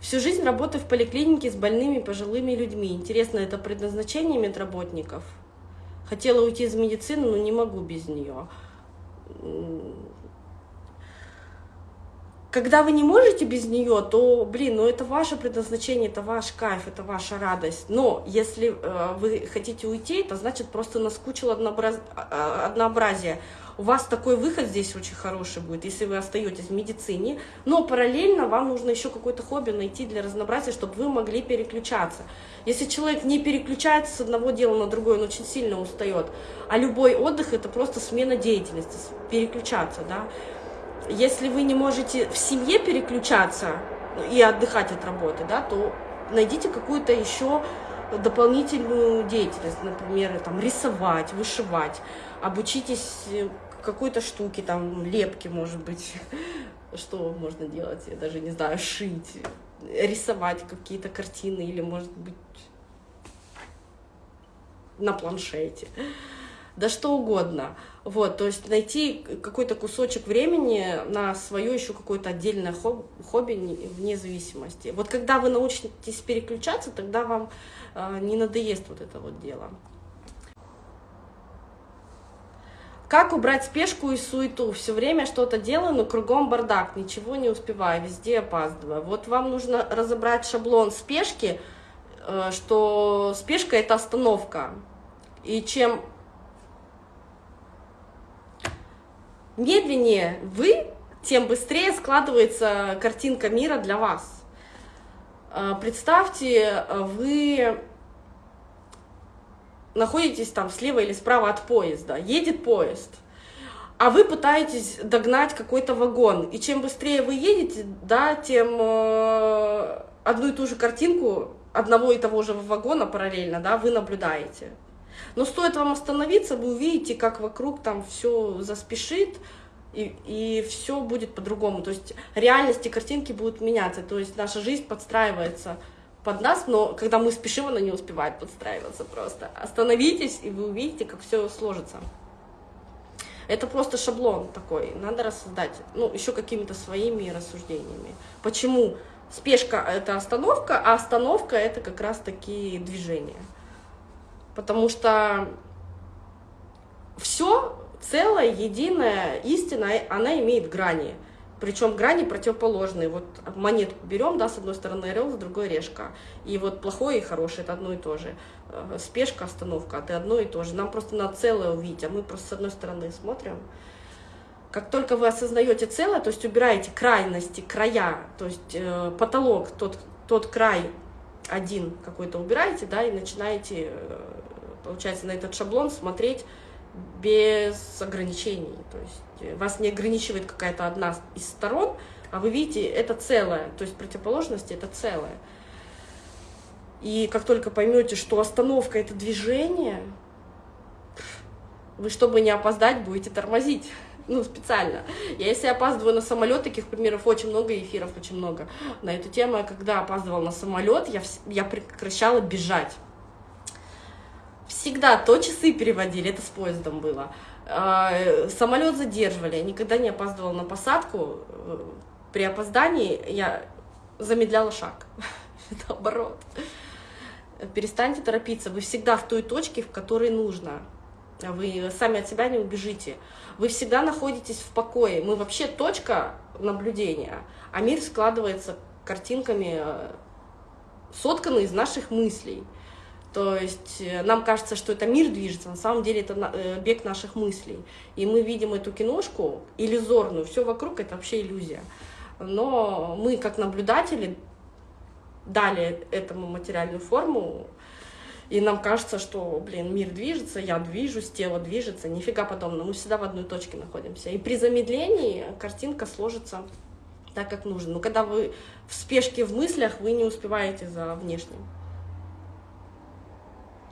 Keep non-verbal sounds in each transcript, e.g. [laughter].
Всю жизнь работаю в поликлинике с больными пожилыми людьми. Интересно, это предназначение медработников? Хотела уйти из медицины, но не могу без нее. Когда вы не можете без нее, то, блин, ну это ваше предназначение, это ваш кайф, это ваша радость. Но если э, вы хотите уйти, это значит просто наскучило однообраз... А, а, однообразие. У вас такой выход здесь очень хороший будет, если вы остаетесь в медицине, но параллельно вам нужно еще какое-то хобби найти для разнообразия, чтобы вы могли переключаться. Если человек не переключается с одного дела на другое, он очень сильно устает. А любой отдых – это просто смена деятельности, переключаться, да. Если вы не можете в семье переключаться и отдыхать от работы, да, то найдите какую-то еще дополнительную деятельность, например, там, рисовать, вышивать, обучитесь э, какой-то штуке, там, лепки, может быть, [laughs] что можно делать, я даже не знаю, шить, рисовать какие-то картины или, может быть, на планшете да что угодно. Вот, то есть найти какой-то кусочек времени на свое еще какое-то отдельное хобби вне зависимости. Вот когда вы научитесь переключаться, тогда вам э, не надоест вот это вот дело. Как убрать спешку и суету? Все время что-то делаю, но кругом бардак, ничего не успеваю, везде опаздываю. Вот вам нужно разобрать шаблон спешки, э, что спешка – это остановка. И чем медленнее вы, тем быстрее складывается картинка мира для вас. А, представьте, вы находитесь там слева или справа от поезда, едет поезд, а вы пытаетесь догнать какой-то вагон. И чем быстрее вы едете, да, тем э, одну и ту же картинку одного и того же вагона параллельно, да, вы наблюдаете. Но стоит вам остановиться, вы увидите, как вокруг там все заспешит, и, и все будет по-другому. То есть реальности картинки будут меняться. То есть наша жизнь подстраивается под нас, но когда мы спешим, она не успевает подстраиваться просто. Остановитесь, и вы увидите, как все сложится. Это просто шаблон такой, надо рассоздать, ну, еще какими-то своими рассуждениями. Почему спешка — это остановка, а остановка — это как раз такие движения потому что все целое, единое, истина, она имеет грани. Причем грани противоположные. Вот монетку берем, да, с одной стороны орел, с другой решка. И вот плохое и хорошее это одно и то же. Э, спешка, остановка это одно и то же. Нам просто надо целое увидеть, а мы просто с одной стороны смотрим. Как только вы осознаете целое, то есть убираете крайности, края, то есть э, потолок, тот, тот край один какой-то убираете, да, и начинаете э, получается, на этот шаблон смотреть без ограничений. То есть э, вас не ограничивает какая-то одна из сторон, а вы видите, это целое, то есть противоположности это целое. И как только поймете, что остановка это движение, вы, чтобы не опоздать, будете тормозить. Ну, специально. Я если опаздываю на самолет, таких примеров очень много, эфиров очень много на эту тему. Когда опаздывала на самолет, я, я прекращала бежать всегда то часы переводили, это с поездом было. А, самолет задерживали, я никогда не опаздывала на посадку. При опоздании я замедляла шаг, [laughs] наоборот. Перестаньте торопиться, вы всегда в той точке, в которой нужно. Вы сами от себя не убежите. Вы всегда находитесь в покое. Мы вообще точка наблюдения, а мир складывается картинками, э, сотканный из наших мыслей. То есть э, нам кажется, что это мир движется, на самом деле это э, бег наших мыслей. И мы видим эту киношку иллюзорную, все вокруг это вообще иллюзия. Но мы, как наблюдатели, дали этому материальную форму, и нам кажется, что, блин, мир движется, я движусь, тело движется, нифига подобного, мы всегда в одной точке находимся. И при замедлении картинка сложится так, как нужно. Но когда вы в спешке в мыслях, вы не успеваете за внешним.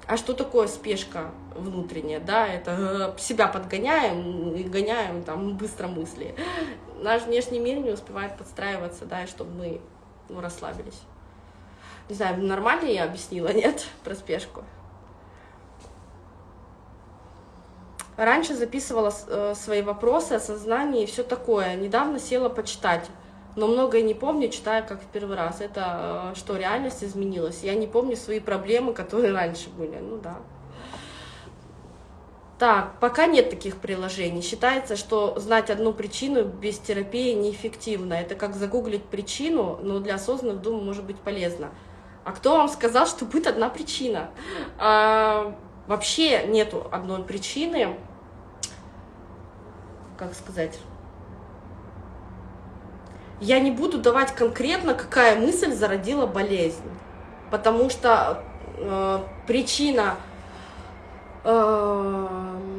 А что такое спешка внутренняя? Да, это э, себя подгоняем и гоняем там быстро мысли. Наш внешний мир не успевает подстраиваться, да, чтобы мы ну, расслабились. Не знаю, нормально я объяснила, нет, [laughs] про спешку? Раньше записывала э, свои вопросы, осознание и все такое. Недавно села почитать. Но многое не помню, читаю как в первый раз. Это что, реальность изменилась? Я не помню свои проблемы, которые раньше были. Ну да. Так, пока нет таких приложений. Считается, что знать одну причину без терапии неэффективно. Это как загуглить причину, но для осознанных, думаю, может быть полезно. А кто вам сказал, что будет одна причина? А, вообще нету одной причины. Как сказать? Я не буду давать конкретно, какая мысль зародила болезнь. Потому что э, причина Эм,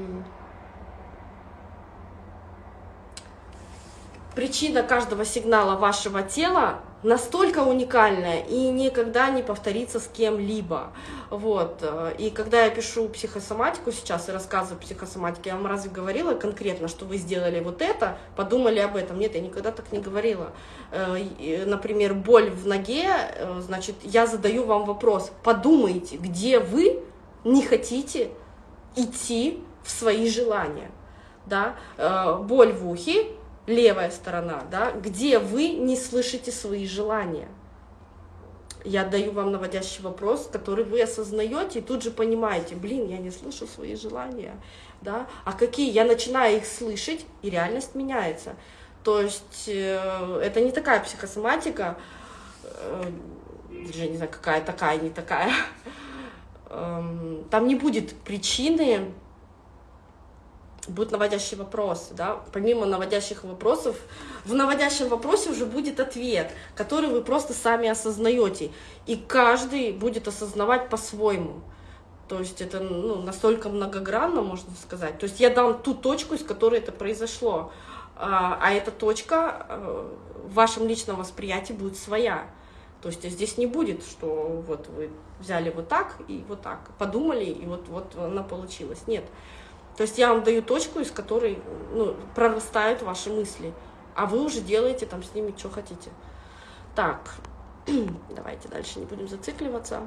причина каждого сигнала вашего тела настолько уникальная и никогда не повторится с кем-либо. Вот. И когда я пишу психосоматику сейчас и рассказываю психосоматике, я вам разве говорила конкретно, что вы сделали вот это, подумали об этом? Нет, я никогда так не говорила. Э, например, боль в ноге, э, значит, я задаю вам вопрос, подумайте, где вы не хотите идти в свои желания, да, э, боль в ухе, левая сторона, да, где вы не слышите свои желания. Я даю вам наводящий вопрос, который вы осознаете и тут же понимаете, блин, я не слышу свои желания, да, а какие? Я начинаю их слышать, и реальность меняется. То есть э, это не такая психосоматика, э, даже не знаю, какая такая, не такая, Эм, там не будет причины, будут наводящие вопросы, да, помимо наводящих вопросов, в наводящем вопросе уже будет ответ, который вы просто сами осознаете, и каждый будет осознавать по-своему. То есть это ну, настолько многогранно, можно сказать. То есть я дам ту точку, из которой это произошло, а, а эта точка э, в вашем личном восприятии будет своя. То есть здесь не будет, что вот вы взяли вот так и вот так, подумали, и вот, вот она получилась. Нет. То есть я вам даю точку, из которой ну, прорастают ваши мысли, а вы уже делаете там с ними, что хотите. Так, [clears throat] давайте дальше не будем зацикливаться.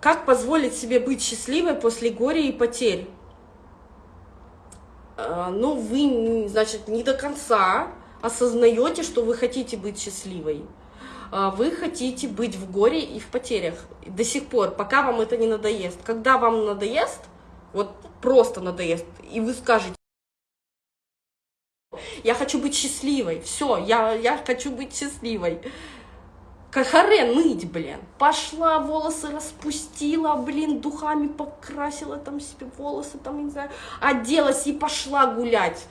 Как позволить себе быть счастливой после горя и потерь? Но ну, вы, значит, не до конца осознаете, что вы хотите быть счастливой. Э, вы хотите быть в горе и в потерях до сих пор, пока вам это не надоест. Когда вам надоест, вот просто надоест, и вы скажете, я хочу быть счастливой, все, я, я хочу быть счастливой. Харе ныть, блин. Пошла, волосы распустила, блин, духами покрасила там себе волосы, там, не знаю, оделась и пошла гулять,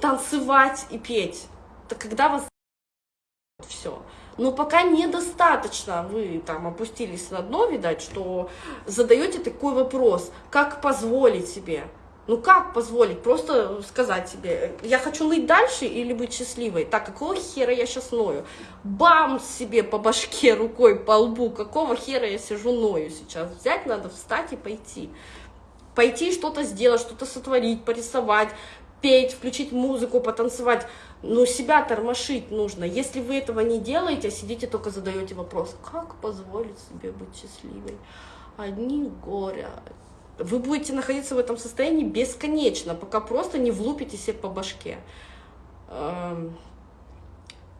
танцевать и петь. Это когда вас все. Но пока недостаточно, вы там опустились на дно, видать, что задаете такой вопрос, как позволить себе ну как позволить? Просто сказать себе, я хочу ныть дальше или быть счастливой? Так, какого хера я сейчас ною? Бам себе по башке рукой, по лбу, какого хера я сижу ною сейчас? Взять надо, встать и пойти. Пойти что-то сделать, что-то сотворить, порисовать, петь, включить музыку, потанцевать. Но себя тормошить нужно. Если вы этого не делаете, а сидите только задаете вопрос, как позволить себе быть счастливой? Одни горя, вы будете находиться в этом состоянии бесконечно, пока просто не влупите себе по башке. Эм,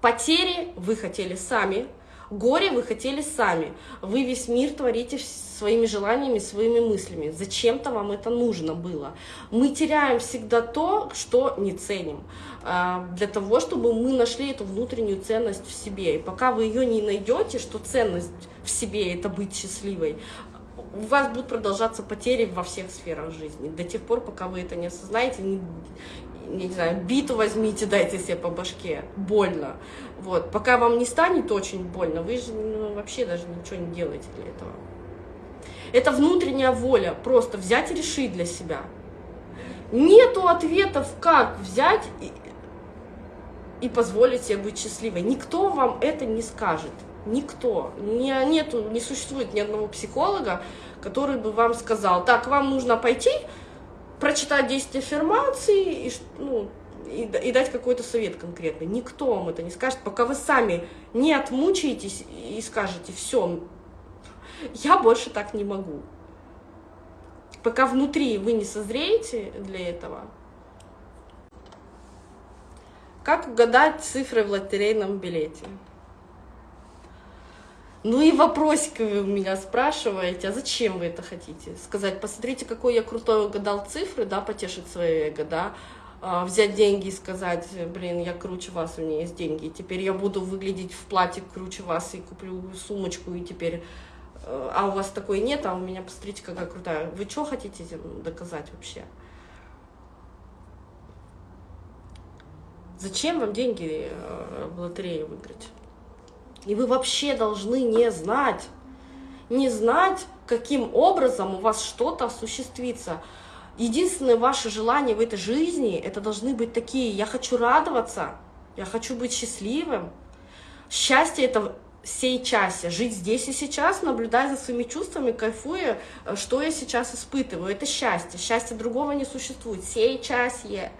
потери вы хотели сами, горе вы хотели сами. Вы весь мир творите своими желаниями, своими мыслями. Зачем-то вам это нужно было. Мы теряем всегда то, что не ценим. Э, для того, чтобы мы нашли эту внутреннюю ценность в себе. И пока вы ее не найдете, что ценность в себе это быть счастливой, у вас будут продолжаться потери во всех сферах жизни. До тех пор, пока вы это не осознаете, не, не знаю, биту возьмите, дайте себе по башке, больно. Вот. Пока вам не станет очень больно, вы же ну, вообще даже ничего не делаете для этого. Это внутренняя воля, просто взять и решить для себя. Нету ответов, как взять и, и позволить себе быть счастливой. Никто вам это не скажет. Никто. Не, нету, не существует ни одного психолога, который бы вам сказал, так, вам нужно пойти, прочитать 10 аффирмаций и, ну, и, и дать какой-то совет конкретный. Никто вам это не скажет, пока вы сами не отмучаетесь и скажете, все, я больше так не могу. пока внутри вы не созреете для этого, как угадать цифры в лотерейном билете? Ну и вопросик вы у меня спрашиваете, а зачем вы это хотите? Сказать, посмотрите, какой я крутой угадал цифры, да, потешить свое эго, да, взять деньги и сказать, блин, я круче вас, у меня есть деньги, теперь я буду выглядеть в платье круче вас, и куплю сумочку, и теперь, а у вас такой нет, а у меня, посмотрите, какая крутая. Вы что хотите доказать вообще? Зачем вам деньги э, в лотерее выиграть? И вы вообще должны не знать, не знать, каким образом у вас что-то осуществится. Единственное ваше желание в этой жизни, это должны быть такие, я хочу радоваться, я хочу быть счастливым. Счастье это сейчас, жить здесь и сейчас, наблюдая за своими чувствами, кайфуя, что я сейчас испытываю. Это счастье. Счастья другого не существует. Сейчас я.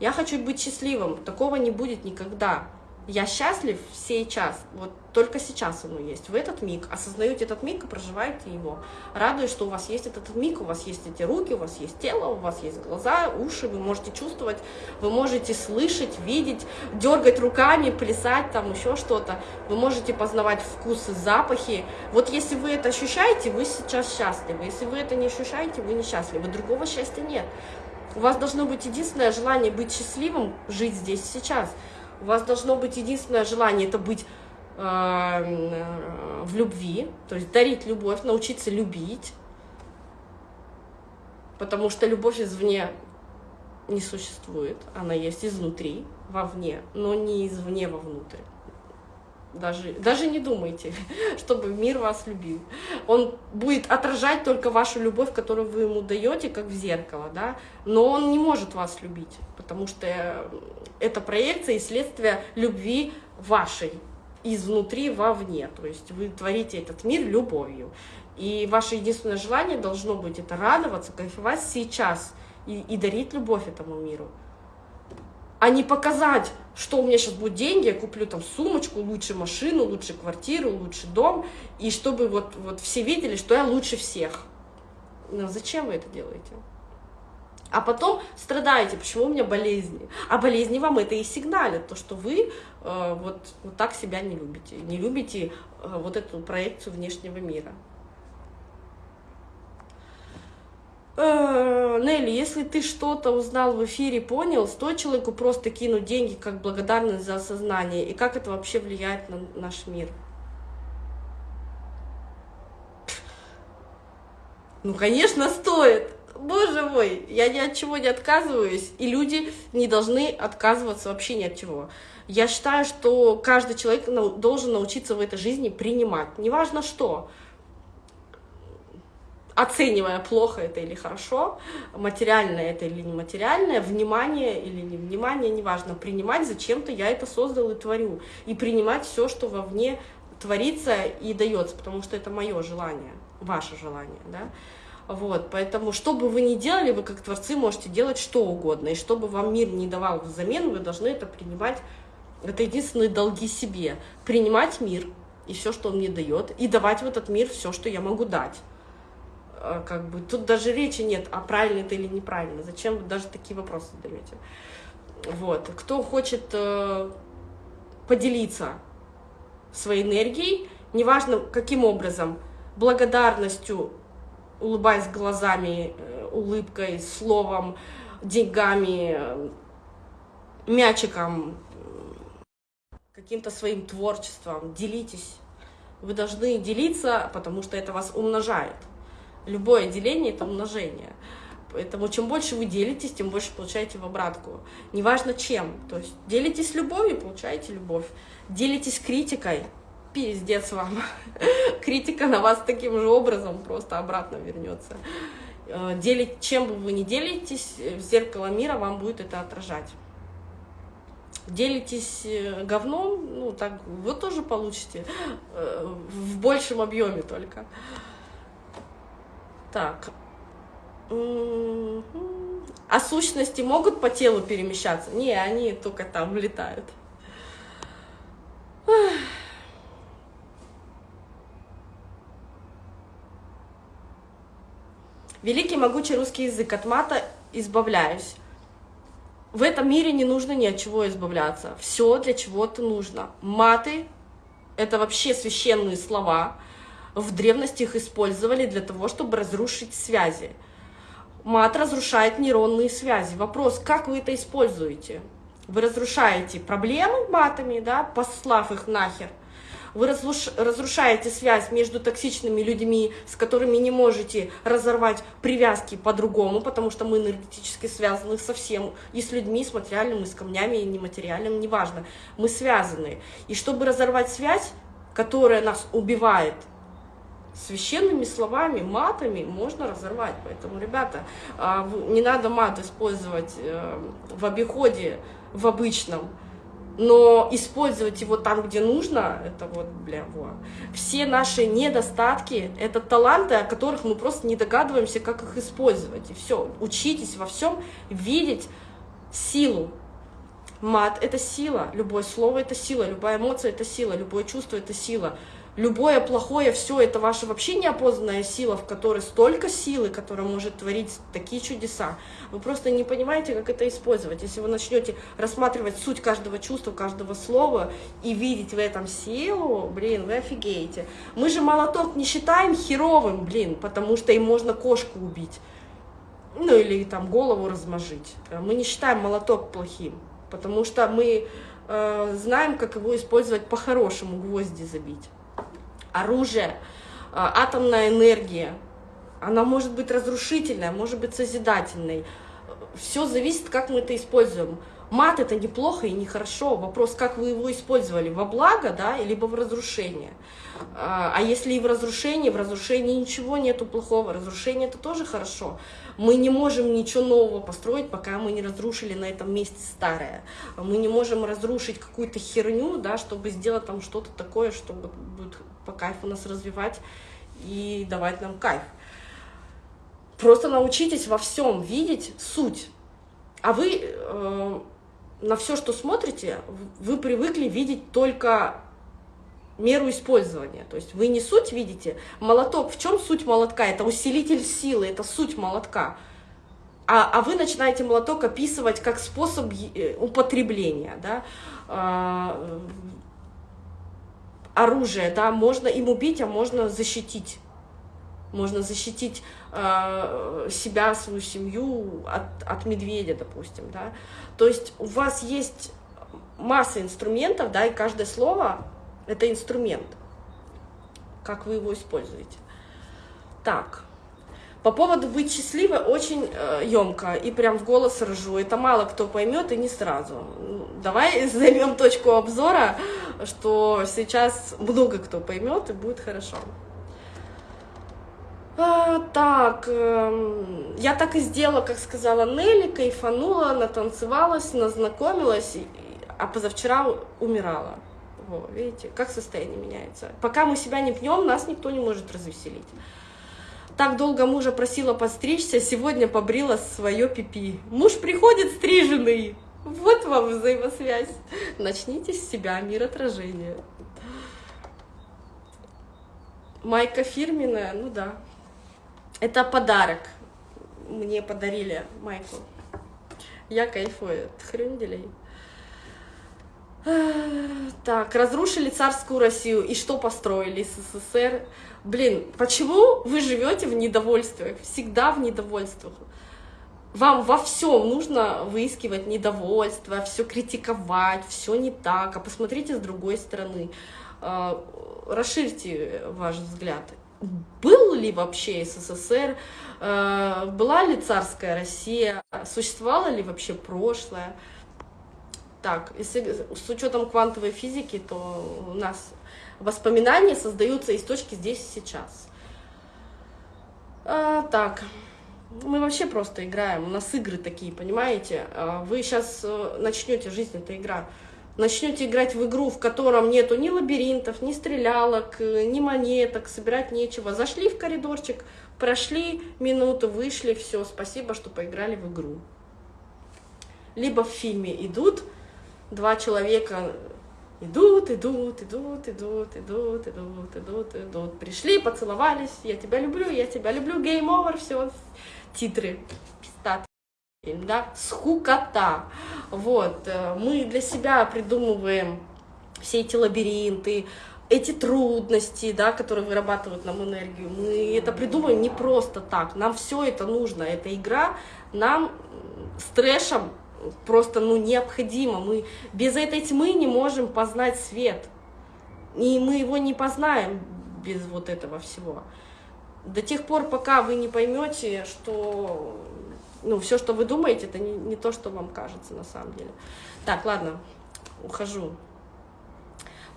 Я хочу быть счастливым. Такого не будет никогда. Я счастлив сейчас, вот только сейчас оно есть, в этот миг. Осознаете этот миг и проживаете его. Радуюсь, что у вас есть этот миг, у вас есть эти руки, у вас есть тело, у вас есть глаза, уши, вы можете чувствовать, вы можете слышать, видеть, дергать руками, плясать, там еще что-то. Вы можете познавать вкусы, запахи. Вот если вы это ощущаете, вы сейчас счастливы. Если вы это не ощущаете, вы несчастливы. Другого счастья нет. У вас должно быть единственное желание быть счастливым, жить здесь сейчас – у вас должно быть единственное желание, это быть э, э, в любви, то есть дарить любовь, научиться любить, потому что любовь извне не существует, она есть изнутри, вовне, но не извне вовнутрь. Даже, даже не думайте, [laughs] чтобы мир вас любил. Он будет отражать только вашу любовь, которую вы ему даете, как в зеркало, да? но он не может вас любить, потому что это проекция и следствие любви вашей изнутри вовне. То есть вы творите этот мир любовью. И ваше единственное желание должно быть это радоваться, кайфовать сейчас и, и дарить любовь этому миру а не показать, что у меня сейчас будут деньги, я куплю там сумочку, лучше машину, лучше квартиру, лучше дом, и чтобы вот, вот все видели, что я лучше всех. Но зачем вы это делаете? А потом страдаете, почему у меня болезни. А болезни вам это и сигналят, то, что вы э, вот, вот так себя не любите, не любите э, вот эту проекцию внешнего мира. Э, Нелли, если ты что-то узнал в эфире, понял, стоит человеку просто кинуть деньги как благодарность за осознание, и как это вообще влияет на наш мир? Ну, конечно, стоит. Боже мой, я ни от чего не отказываюсь, и люди не должны отказываться вообще ни от чего. Я считаю, что каждый человек должен научиться в этой жизни принимать, неважно что оценивая, плохо это или хорошо, материальное это или нематериальное, внимание или не внимание, неважно, принимать, зачем-то я это создал и творю, и принимать все, что вовне творится и дается, потому что это мое желание, ваше желание, да. Вот, поэтому, что бы вы ни делали, вы как творцы можете делать что угодно, и что бы вам мир не давал взамен, вы должны это принимать, это единственные долги себе, принимать мир и все, что он мне дает, и давать в этот мир все, что я могу дать. А, как бы тут даже речи нет, а правильно это или неправильно. Зачем вы даже такие вопросы задаете? Вот. Кто хочет э, поделиться своей энергией, неважно каким образом, благодарностью, улыбаясь глазами, э, улыбкой, словом, деньгами, э, мячиком, каким-то своим творчеством, делитесь. Вы должны делиться, потому что это вас умножает. Любое деление — это умножение. Поэтому чем больше вы делитесь, тем больше получаете в обратку. Неважно чем. То есть делитесь любовью, получаете любовь. Делитесь критикой, пиздец вам. [laughs] Критика на вас таким же образом просто обратно вернется. Э, делить, чем бы вы ни делитесь, в зеркало мира вам будет это отражать. Делитесь э, говном, ну так вы тоже получите э, в большем объеме только. Так. А сущности могут по телу перемещаться? Не, они только там летают. Великий могучий русский язык, от мата избавляюсь. В этом мире не нужно ни от чего избавляться. Все для чего-то нужно. Маты — это вообще священные слова. В древности их использовали для того, чтобы разрушить связи. Мат разрушает нейронные связи. Вопрос, как вы это используете? Вы разрушаете проблемы матами, да, послав их нахер, вы разрушаете связь между токсичными людьми, с которыми не можете разорвать привязки по-другому, потому что мы энергетически связаны со всем, и с людьми, с материальным, и с камнями, и нематериальным, неважно. Мы связаны. И чтобы разорвать связь, которая нас убивает, священными словами, матами можно разорвать. Поэтому, ребята, а, не надо мат использовать э, в обиходе, в обычном но использовать его там, где нужно, это вот, бля, во. Все наши недостатки — это таланты, о которых мы просто не догадываемся, как их использовать. И все, учитесь во всем видеть силу. Мат — это сила, любое слово — это сила, любая эмоция — это сила, любое чувство — это сила любое плохое, все это ваша вообще неопознанная сила, в которой столько силы, которая может творить такие чудеса. Вы просто не понимаете, как это использовать. Если вы начнете рассматривать суть каждого чувства, каждого слова и видеть в этом силу, блин, вы офигеете. Мы же молоток не считаем херовым, блин, потому что им можно кошку убить. Ну или там голову размажить. Мы не считаем молоток плохим, потому что мы э, знаем, как его использовать по-хорошему, гвозди забить оружие, а, атомная энергия. Она может быть разрушительной, может быть созидательной. Все зависит, как мы это используем. Мат это неплохо и нехорошо. Вопрос, как вы его использовали, во благо, да, либо в разрушение. А, а если и в разрушении, в разрушении ничего нету плохого, разрушение это тоже хорошо. Мы не можем ничего нового построить, пока мы не разрушили на этом месте старое. Мы не можем разрушить какую-то херню, да, чтобы сделать там что-то такое, чтобы будет по кайфу нас развивать и давать нам кайф. Просто научитесь во всем видеть суть. А вы э, на все, что смотрите, вы привыкли видеть только меру использования. То есть вы не суть видите. Молоток, в чем суть молотка? Это усилитель силы, это суть молотка. А, а вы начинаете молоток описывать как способ э, употребления. Да? А, оружие, да, можно им убить, а можно защитить. Можно защитить э, себя, свою семью от, от медведя, допустим, да. То есть у вас есть масса инструментов, да, и каждое слово — это инструмент. Как вы его используете. Так. По поводу быть счастливой очень э, емко и прям в голос ржу. Это мало кто поймет и не сразу. Давай [laughs] займем точку обзора, что сейчас много кто поймет и будет хорошо. А, так, э, я так и сделала, как сказала Нелли, кайфанула, натанцевалась, назнакомилась, а позавчера умирала. Во, видите, как состояние меняется. Пока мы себя не пьем, нас никто не может развеселить. Так долго мужа просила подстричься, сегодня побрила свое пипи. Муж приходит стриженный. Вот вам взаимосвязь. Начните с себя, мир отражения. Майка фирменная, ну да. Это подарок. Мне подарили майку. Я кайфую от хренделей. [sighs] Так, разрушили царскую Россию. И что построили СССР? Блин, почему вы живете в недовольствах? Всегда в недовольствах. Вам во всем нужно выискивать недовольство, все критиковать, все не так. А посмотрите с другой стороны. А, расширьте ваш взгляд. Был ли вообще СССР? А, была ли царская Россия? Существовало ли вообще прошлое? Так, если с учетом квантовой физики, то у нас воспоминания создаются из точки здесь и сейчас. А, так, мы вообще просто играем, у нас игры такие, понимаете? А, вы сейчас э, начнете, жизнь это игра, начнете играть в игру, в котором нету ни лабиринтов, ни стрелялок, ни монеток, собирать нечего. Зашли в коридорчик, прошли минуту, вышли, все, спасибо, что поиграли в игру. Либо в фильме идут, два человека Идут, идут, идут, идут, идут, идут, идут, идут. Пришли, поцеловались, я тебя люблю, я тебя люблю, game over, все, титры, пистат, да, скукота. Вот, э, мы для себя придумываем все эти лабиринты, эти трудности, да, которые вырабатывают нам энергию, мы это придумаем не просто так, нам все это нужно, эта игра нам с трэшем просто ну, необходимо. Мы без этой тьмы не можем познать свет. И мы его не познаем без вот этого всего. До тех пор, пока вы не поймете, что ну, все, что вы думаете, это не, не то, что вам кажется на самом деле. Так, ладно, ухожу.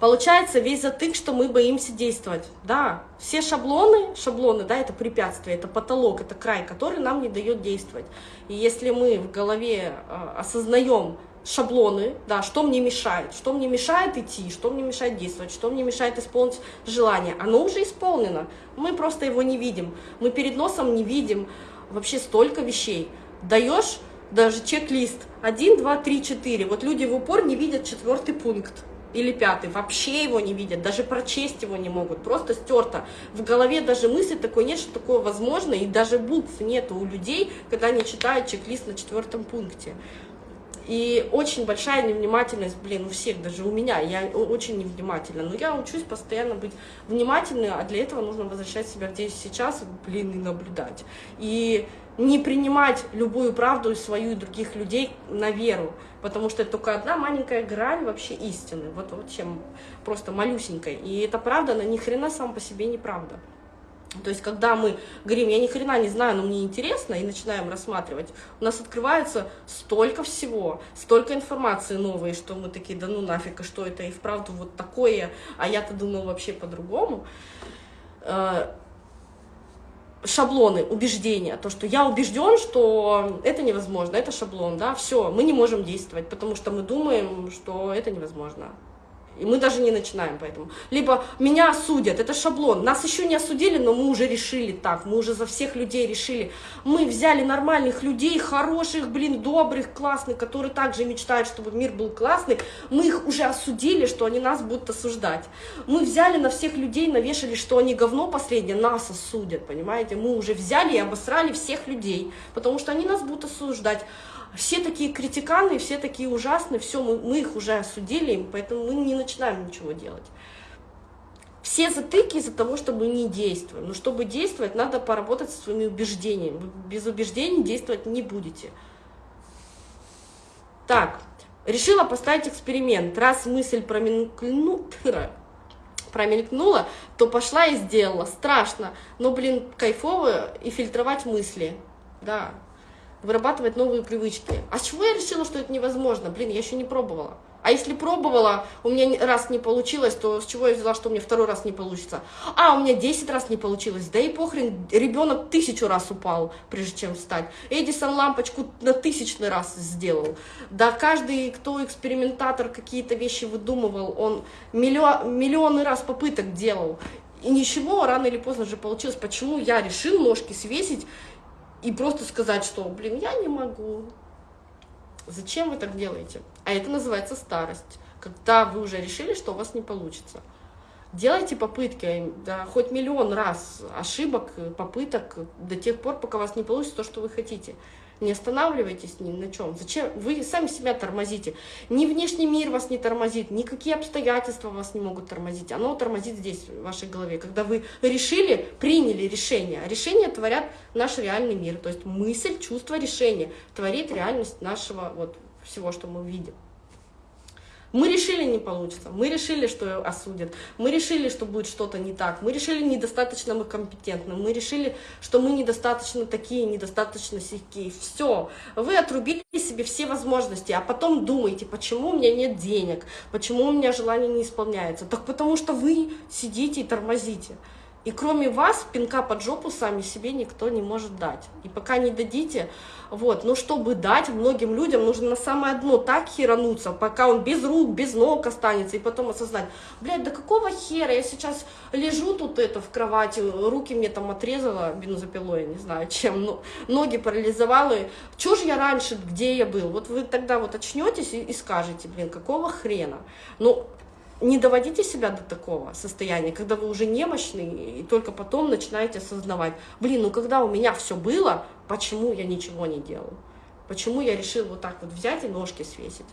Получается весь затык, что мы боимся действовать. Да, все шаблоны, шаблоны, да, это препятствие, это потолок, это край, который нам не дает действовать. И если мы в голове э, осознаем шаблоны, да, что мне мешает, что мне мешает идти, что мне мешает действовать, что мне мешает исполнить желание, оно уже исполнено, мы просто его не видим, мы перед носом не видим вообще столько вещей. Даешь даже чек-лист 1, 2, 3, 4, вот люди в упор не видят четвертый пункт, или пятый, вообще его не видят, даже прочесть его не могут, просто стерто. В голове даже мысли такой нет, что такое возможно, и даже букв нет у людей, когда они читают чек-лист на четвертом пункте. И очень большая невнимательность, блин, у всех, даже у меня, я очень невнимательна. Но я учусь постоянно быть внимательной, а для этого нужно возвращать себя здесь сейчас, блин, и наблюдать. И не принимать любую правду и свою и других людей на веру, потому что это только одна маленькая грань вообще истины, вот, вот чем просто малюсенькая. И эта правда, она ни хрена сам по себе не правда. То есть, когда мы говорим, я ни хрена не знаю, но мне интересно, и начинаем рассматривать, у нас открывается столько всего, столько информации новой, что мы такие, да ну нафиг, а что это и вправду вот такое, а я-то думал вообще по-другому э, шаблоны, убеждения, то, что я убежден, что это невозможно, это шаблон, да, все, мы не можем действовать, потому что мы думаем, что это невозможно. И мы даже не начинаем поэтому. Либо меня осудят, это шаблон. Нас еще не осудили, но мы уже решили так, мы уже за всех людей решили. Мы взяли нормальных людей, хороших, блин, добрых, классных, которые также мечтают, чтобы мир был классный. Мы их уже осудили, что они нас будут осуждать. Мы взяли на всех людей, навешали, что они говно последнее, нас осудят, понимаете? Мы уже взяли и обосрали всех людей, потому что они нас будут осуждать все такие критиканы, все такие ужасные, все, мы, мы их уже осудили, поэтому мы не начинаем ничего делать. Все затыки из-за того, что мы не действуем. Но чтобы действовать, надо поработать со своими убеждениями. Вы без убеждений действовать не будете. Так, решила поставить эксперимент. Раз мысль промелькнула, [laughs] промелькнула, то пошла и сделала. Страшно, но, блин, кайфово и фильтровать мысли. Да, вырабатывать новые привычки. А с чего я решила, что это невозможно? Блин, я еще не пробовала. А если пробовала, у меня раз не получилось, то с чего я взяла, что у меня второй раз не получится? А, у меня 10 раз не получилось. Да и похрен, ребенок тысячу раз упал, прежде чем встать. Эдисон лампочку на тысячный раз сделал. Да каждый, кто экспериментатор какие-то вещи выдумывал, он миллион, миллионы раз попыток делал. И ничего, рано или поздно же получилось. Почему я решил ножки свесить и просто сказать, что, блин, я не могу. Зачем вы так делаете? А это называется старость, когда вы уже решили, что у вас не получится. Делайте попытки, да, хоть миллион раз ошибок, попыток, до тех пор, пока у вас не получится то, что вы хотите. Не останавливайтесь ни на чем. Зачем? Вы сами себя тормозите. Ни внешний мир вас не тормозит, никакие обстоятельства вас не могут тормозить. Оно тормозит здесь, в вашей голове. Когда вы решили, приняли решение. А решения творят наш реальный мир. То есть мысль, чувство, решение творит реальность нашего вот всего, что мы видим. Мы решили, не получится, мы решили, что осудят, мы решили, что будет что-то не так, мы решили, недостаточно мы компетентны, мы решили, что мы недостаточно такие, недостаточно сякие. Все, вы отрубили себе все возможности, а потом думаете, почему у меня нет денег, почему у меня желание не исполняется. Так потому что вы сидите и тормозите. И кроме вас, пинка под жопу сами себе никто не может дать. И пока не дадите, вот, но чтобы дать многим людям, нужно на самое дно так херануться, пока он без рук, без ног останется, и потом осознать, блядь, да какого хера, я сейчас лежу тут это в кровати, руки мне там отрезала бензопилой, не знаю чем, но ноги парализовала, чё же я раньше, где я был? Вот вы тогда вот очнетесь и, и скажете, блин, какого хрена? Ну, не доводите себя до такого состояния, когда вы уже немощный, и только потом начинаете осознавать, блин, ну когда у меня все было, почему я ничего не делал? Почему я решил вот так вот взять и ножки свесить?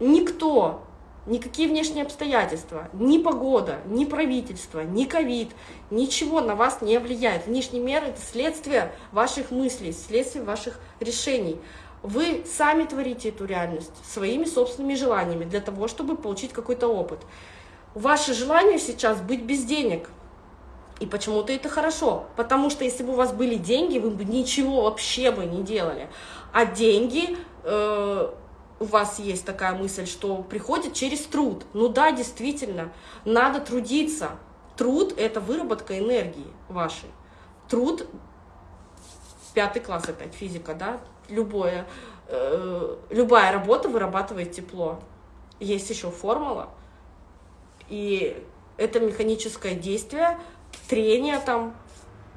Никто, никакие внешние обстоятельства, ни погода, ни правительство, ни ковид, ничего на вас не влияет. Внешний мир – это следствие ваших мыслей, следствие ваших решений. Вы сами творите эту реальность своими собственными желаниями для того, чтобы получить какой-то опыт. Ваше желание сейчас быть без денег. И почему-то это хорошо, потому что если бы у вас были деньги, вы бы ничего вообще бы не делали. А деньги, э, у вас есть такая мысль, что приходит через труд. Ну да, действительно, надо трудиться. Труд – это выработка энергии вашей. Труд, пятый класс опять, физика, да, любое, э, любая работа вырабатывает тепло. Есть еще формула, и это механическое действие, трение там,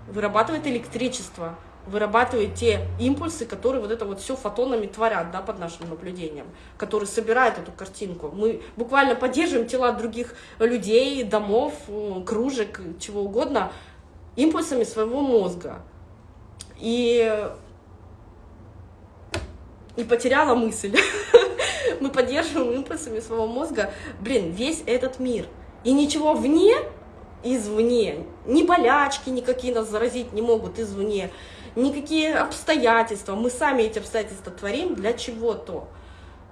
вырабатывает электричество, вырабатывает те импульсы, которые вот это вот все фотонами творят, да, под нашим наблюдением, которые собирают эту картинку. Мы буквально поддерживаем тела других людей, домов, кружек, чего угодно, импульсами своего мозга. И и потеряла мысль. [laughs] Мы поддерживаем импульсами своего мозга, блин, весь этот мир. И ничего вне, извне, ни болячки никакие нас заразить не могут извне, никакие обстоятельства. Мы сами эти обстоятельства творим для чего-то.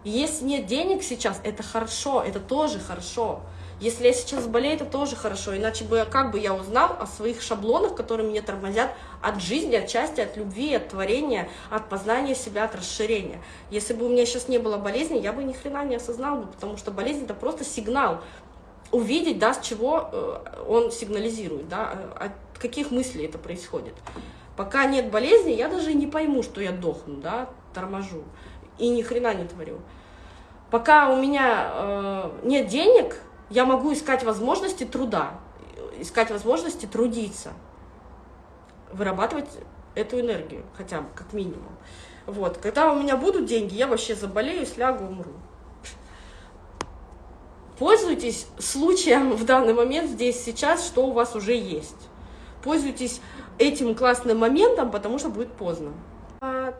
Если нет денег сейчас, это хорошо, это тоже хорошо. Если я сейчас болею, это тоже хорошо, иначе бы как бы я узнал о своих шаблонах, которые меня тормозят от жизни, от счастья, от любви, от творения, от познания себя, от расширения. Если бы у меня сейчас не было болезни, я бы ни хрена не осознал бы, потому что болезнь это просто сигнал увидеть, да, с чего э, он сигнализирует, да, от каких мыслей это происходит. Пока нет болезни, я даже не пойму, что я дохну, да, торможу и ни хрена не творю. Пока у меня э, нет денег, я могу искать возможности труда, искать возможности трудиться, вырабатывать эту энергию, хотя бы, как минимум. Вот. Когда у меня будут деньги, я вообще заболею, слягу, умру. Пользуйтесь случаем в данный момент, здесь, сейчас, что у вас уже есть. Пользуйтесь этим классным моментом, потому что будет поздно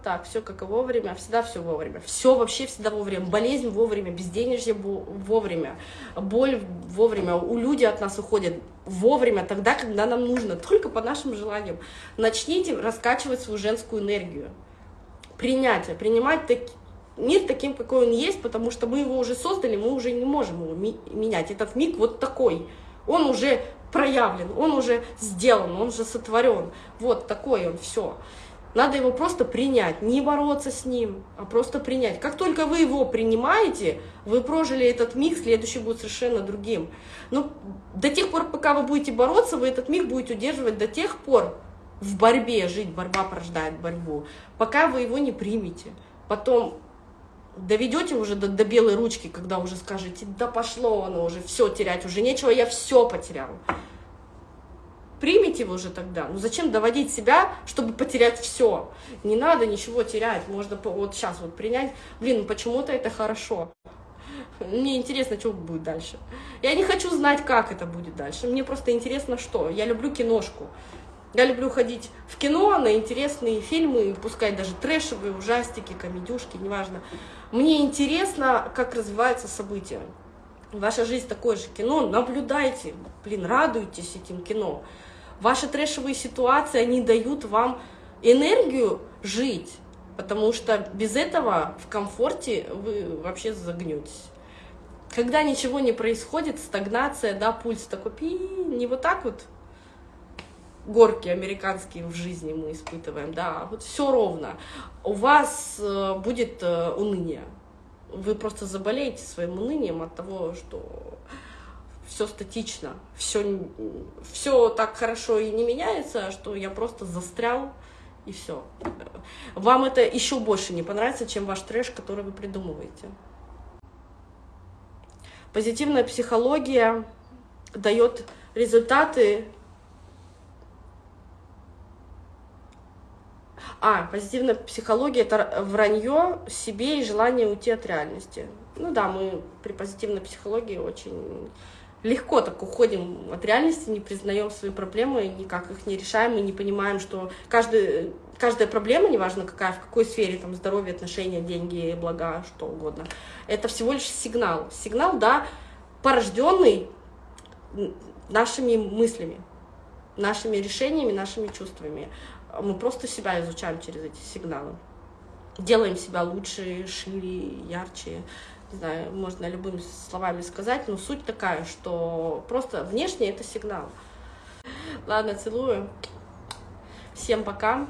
так, все как и вовремя, всегда все вовремя. Все вообще всегда вовремя. Болезнь вовремя, безденежье вовремя, боль вовремя. У людей от нас уходят вовремя, тогда, когда нам нужно, только по нашим желаниям. Начните раскачивать свою женскую энергию. Принятие, принимать так, мир таким, какой он есть, потому что мы его уже создали, мы уже не можем его менять. Этот миг вот такой. Он уже проявлен, он уже сделан, он уже сотворен. Вот такой он, все. Надо его просто принять, не бороться с ним, а просто принять. Как только вы его принимаете, вы прожили этот миг, следующий будет совершенно другим. Но до тех пор, пока вы будете бороться, вы этот миг будете удерживать до тех пор в борьбе, жить, борьба порождает борьбу, пока вы его не примете. Потом доведете уже до, до белой ручки, когда уже скажете, да пошло оно уже, все терять уже нечего, я все потерял примите его уже тогда. Ну зачем доводить себя, чтобы потерять все? Не надо ничего терять, можно вот сейчас вот принять. Блин, ну почему-то это хорошо. Мне интересно, что будет дальше. Я не хочу знать, как это будет дальше. Мне просто интересно, что. Я люблю киношку. Я люблю ходить в кино на интересные фильмы, пускай даже трэшевые, ужастики, комедюшки, неважно. Мне интересно, как развиваются события. Ваша жизнь такое же кино, наблюдайте, блин, радуйтесь этим кино. Ваши трэшевые ситуации, они дают вам энергию жить, потому что без этого в комфорте вы вообще загнетесь. Когда ничего не происходит, стагнация, да, пульс такой, пи, не вот так вот, горки американские в жизни мы испытываем, да, вот все ровно. У вас э, будет э, уныние. Вы просто заболеете своим унынием от того, что все статично, все, все так хорошо и не меняется, что я просто застрял и все. Вам это еще больше не понравится, чем ваш трэш, который вы придумываете. Позитивная психология дает результаты. А, позитивная психология – это вранье себе и желание уйти от реальности. Ну да, мы при позитивной психологии очень легко так уходим от реальности, не признаем свои проблемы, никак их не решаем, и не понимаем, что каждый, каждая проблема, неважно какая, в какой сфере, там, здоровье, отношения, деньги, блага, что угодно, это всего лишь сигнал. Сигнал, да, порожденный нашими мыслями, нашими решениями, нашими чувствами. Мы просто себя изучаем через эти сигналы. Делаем себя лучше, шире, ярче. Не знаю, можно любыми словами сказать, но суть такая, что просто внешне это сигнал. Ладно, целую. Всем пока.